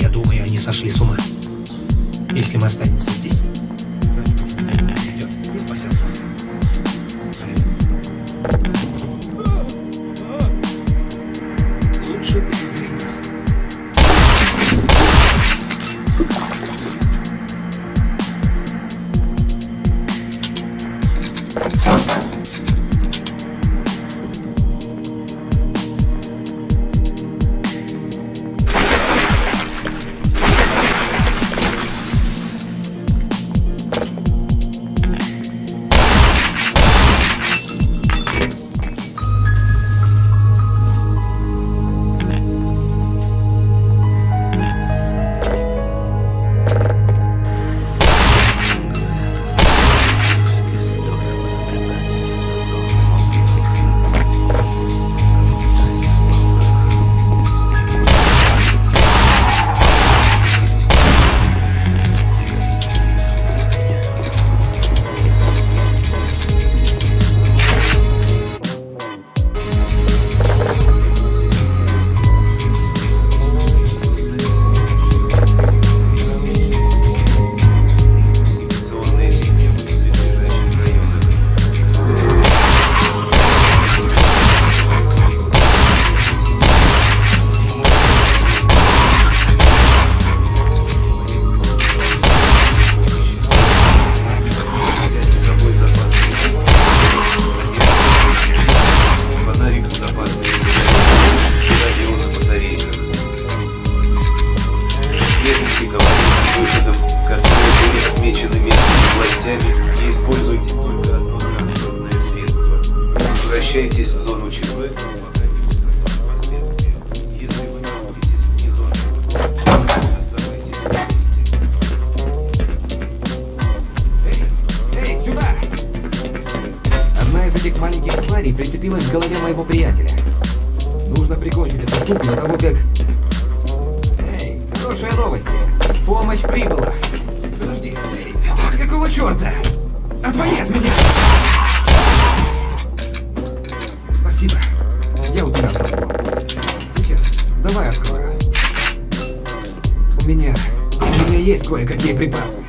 Я думаю, они сошли с ума. Если мы останемся здесь, кто-нибудь придет и спасет нас. Маленьких тварей прицепилась к голове моего приятеля. Нужно прикончить эту штуку до того, как... Эй, хорошие новости. Помощь прибыла. Подожди, эй, какого черта? Отвали от меня! Спасибо. Я у тебя. Сейчас. Давай открою. У меня... У меня есть кое-какие припасы.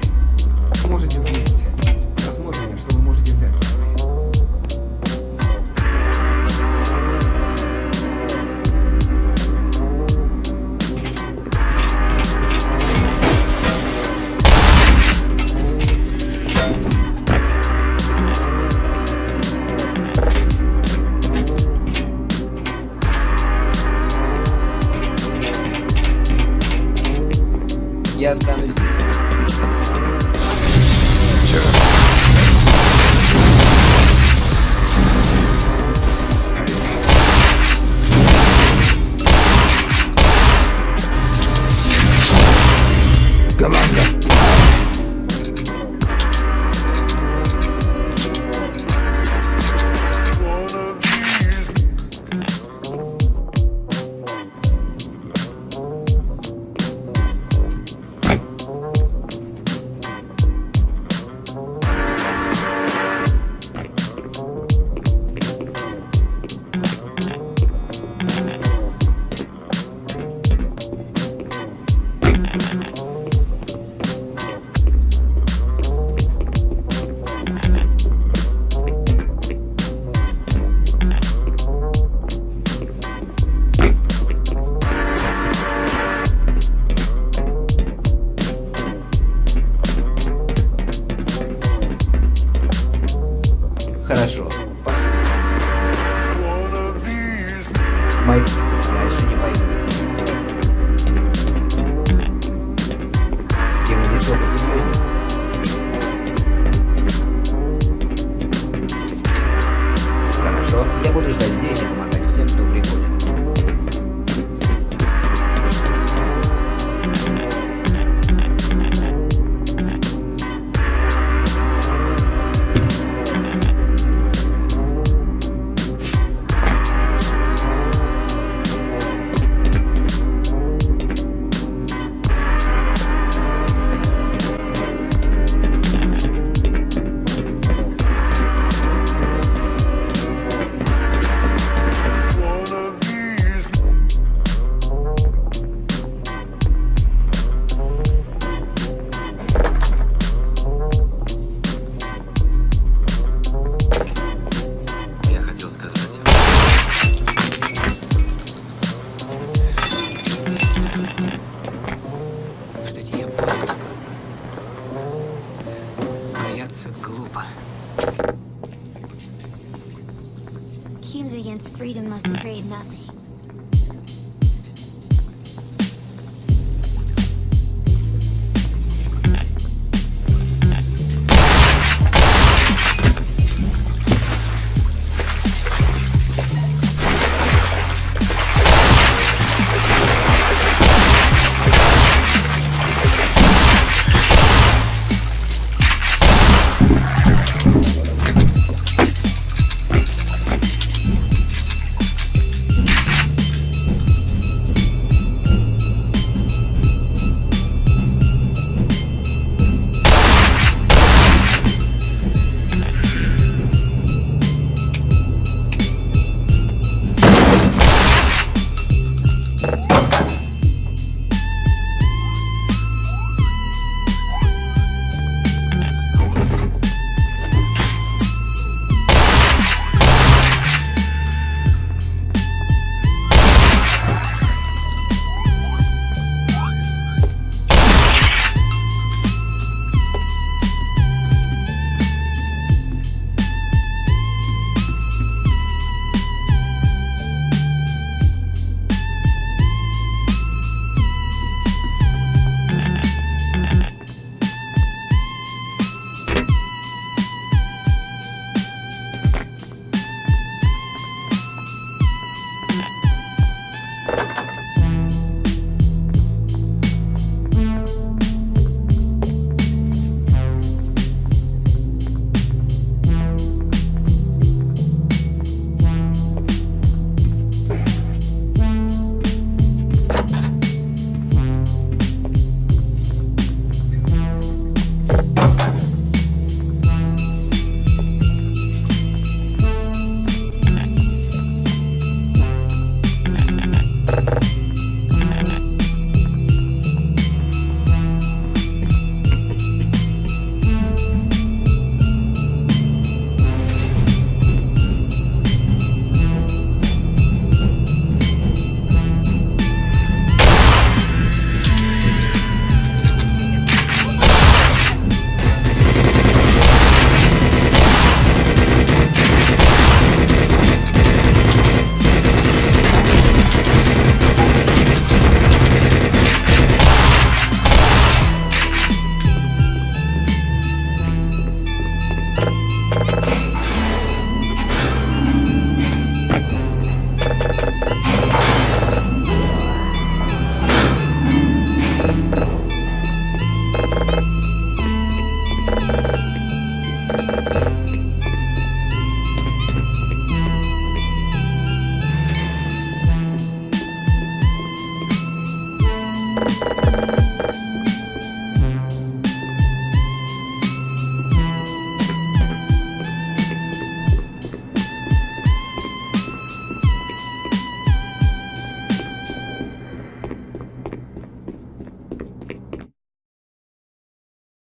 Mike.